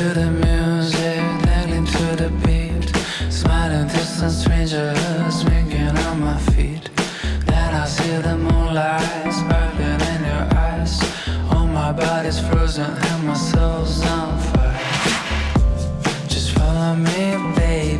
to the music, to the beat. Smiling strangers, on my feet. Then I see the moonlight sparkling in your eyes. Oh, my body's frozen and my soul's on fire. Just follow me, baby.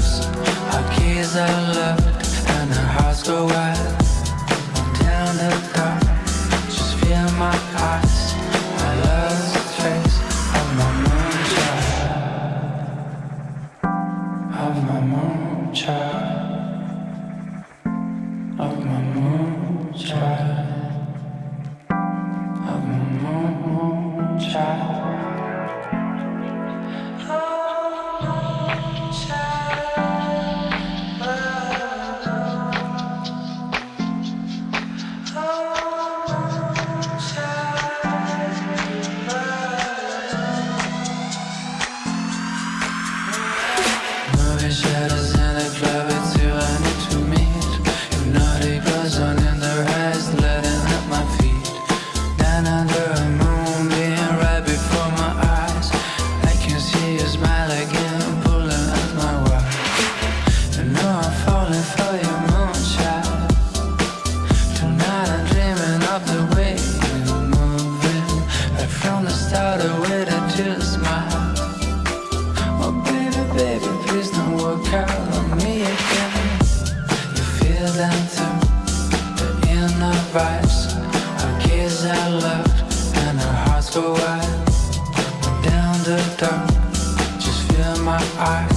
vibes Our kids are loved and our hearts go wild. Down the dark, just feel my eyes.